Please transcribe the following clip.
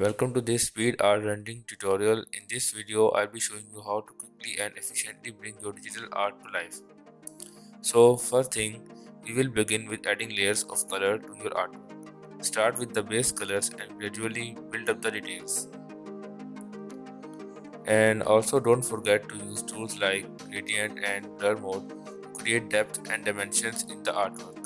Welcome to this speed art rendering tutorial. In this video, I'll be showing you how to quickly and efficiently bring your digital art to life. So first thing, we will begin with adding layers of color to your art. Start with the base colors and gradually build up the details. And also don't forget to use tools like gradient and blur mode to create depth and dimensions in the artwork.